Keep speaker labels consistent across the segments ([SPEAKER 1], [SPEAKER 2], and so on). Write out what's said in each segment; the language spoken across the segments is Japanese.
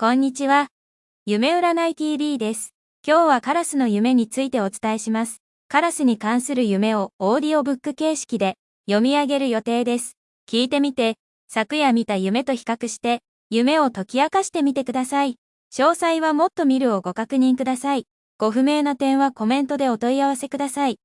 [SPEAKER 1] こんにちは。夢占い TV です。今日はカラスの夢についてお伝えします。カラスに関する夢をオーディオブック形式で読み上げる予定です。聞いてみて、昨夜見た夢と比較して、夢を解き明かしてみてください。詳細はもっと見るをご確認ください。ご不明な点はコメントでお問い合わせください。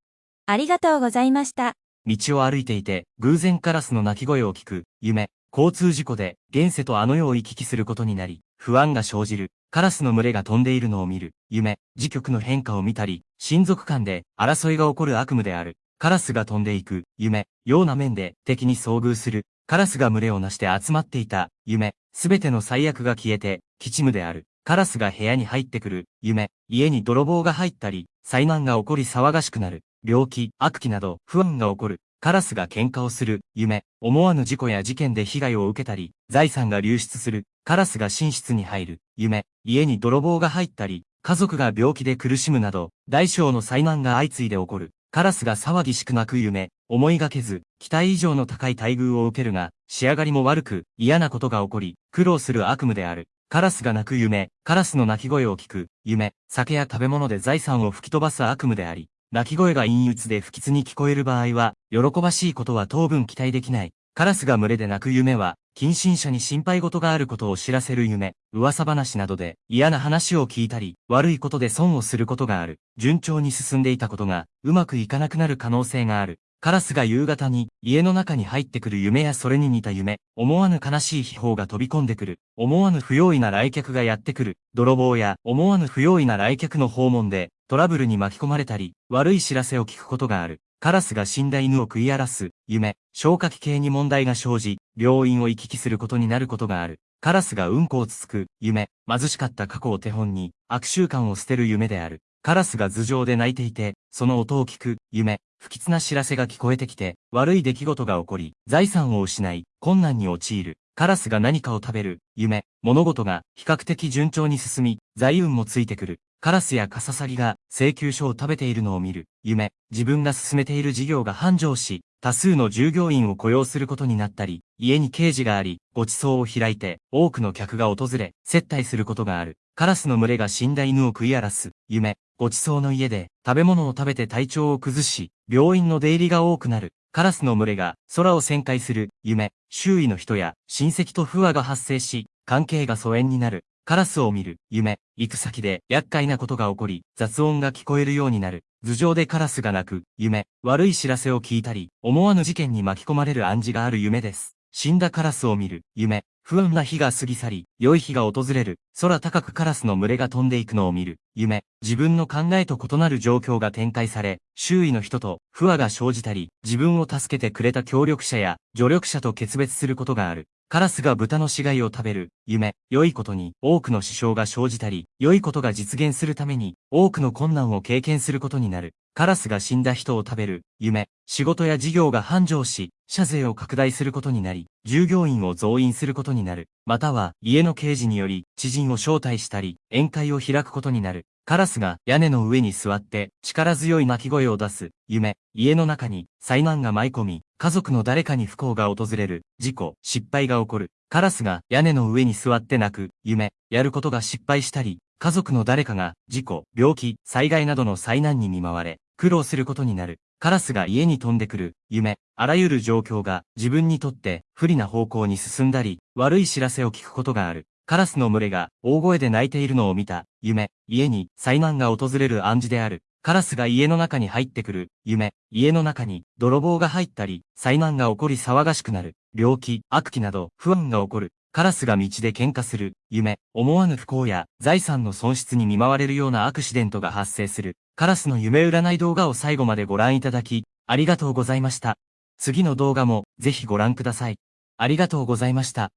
[SPEAKER 1] ありがとうございました。
[SPEAKER 2] 道を歩いていて、偶然カラスの鳴き声を聞く、夢。交通事故で、現世とあの世を行き来することになり、不安が生じる。カラスの群れが飛んでいるのを見る。夢。時局の変化を見たり、親族間で争いが起こる悪夢である。カラスが飛んでいく。夢。ような面で敵に遭遇する。カラスが群れをなして集まっていた。夢。すべての最悪が消えて、吉夢である。カラスが部屋に入ってくる。夢。家に泥棒が入ったり、災難が起こり騒がしくなる。病気、悪気など、不安が起こる。カラスが喧嘩をする。夢。思わぬ事故や事件で被害を受けたり、財産が流出する。カラスが寝室に入る。夢。家に泥棒が入ったり、家族が病気で苦しむなど、大小の災難が相次いで起こる。カラスが騒ぎしく泣く夢。思いがけず、期待以上の高い待遇を受けるが、仕上がりも悪く、嫌なことが起こり、苦労する悪夢である。カラスが鳴く夢。カラスの鳴き声を聞く。夢。酒や食べ物で財産を吹き飛ばす悪夢であり、鳴き声が陰鬱で不吉に聞こえる場合は、喜ばしいことは当分期待できない。カラスが群れで鳴く夢は、近親者に心配事があることを知らせる夢、噂話などで嫌な話を聞いたり、悪いことで損をすることがある。順調に進んでいたことが、うまくいかなくなる可能性がある。カラスが夕方に家の中に入ってくる夢やそれに似た夢、思わぬ悲しい秘宝が飛び込んでくる、思わぬ不用意な来客がやってくる、泥棒や思わぬ不用意な来客の訪問でトラブルに巻き込まれたり、悪い知らせを聞くことがある。カラスが死んだ犬を食い荒らす、夢、消化器系に問題が生じ、病院を行き来することになることがある。カラスがうんこをつつく、夢、貧しかった過去を手本に、悪習慣を捨てる夢である。カラスが頭上で泣いていて、その音を聞く、夢、不吉な知らせが聞こえてきて、悪い出来事が起こり、財産を失い、困難に陥る。カラスが何かを食べる、夢、物事が比較的順調に進み、財運もついてくる。カラスやカササギが請求書を食べているのを見る。夢。自分が進めている事業が繁盛し、多数の従業員を雇用することになったり、家に刑事があり、ご馳走を開いて、多くの客が訪れ、接待することがある。カラスの群れが死んだ犬を食い荒らす。夢。ご馳走の家で、食べ物を食べて体調を崩し、病院の出入りが多くなる。カラスの群れが空を旋回する。夢。周囲の人や親戚と不和が発生し、関係が疎遠になる。カラスを見る、夢、行く先で厄介なことが起こり、雑音が聞こえるようになる。頭上でカラスが鳴く、夢、悪い知らせを聞いたり、思わぬ事件に巻き込まれる暗示がある夢です。死んだカラスを見る、夢、不安な日が過ぎ去り、良い日が訪れる、空高くカラスの群れが飛んでいくのを見る、夢、自分の考えと異なる状況が展開され、周囲の人と不和が生じたり、自分を助けてくれた協力者や助力者と決別することがある。カラスが豚の死骸を食べる、夢、良いことに多くの支障が生じたり、良いことが実現するために多くの困難を経験することになる。カラスが死んだ人を食べる、夢、仕事や事業が繁盛し、社税を拡大することになり、従業員を増員することになる。または、家の刑事により、知人を招待したり、宴会を開くことになる。カラスが屋根の上に座って力強い鳴き声を出す、夢、家の中に災難が舞い込み、家族の誰かに不幸が訪れる、事故、失敗が起こる。カラスが屋根の上に座って泣く、夢、やることが失敗したり、家族の誰かが事故、病気、災害などの災難に見舞われ、苦労することになる。カラスが家に飛んでくる、夢、あらゆる状況が自分にとって不利な方向に進んだり、悪い知らせを聞くことがある。カラスの群れが大声で鳴いているのを見た、夢、家に災難が訪れる暗示である。カラスが家の中に入ってくる、夢、家の中に泥棒が入ったり、災難が起こり騒がしくなる、病気、悪気など不安が起こる。カラスが道で喧嘩する、夢、思わぬ不幸や財産の損失に見舞われるようなアクシデントが発生する。カラスの夢占い動画を最後までご覧いただき、ありがとうございました。次の動画もぜひご覧ください。ありがとうございました。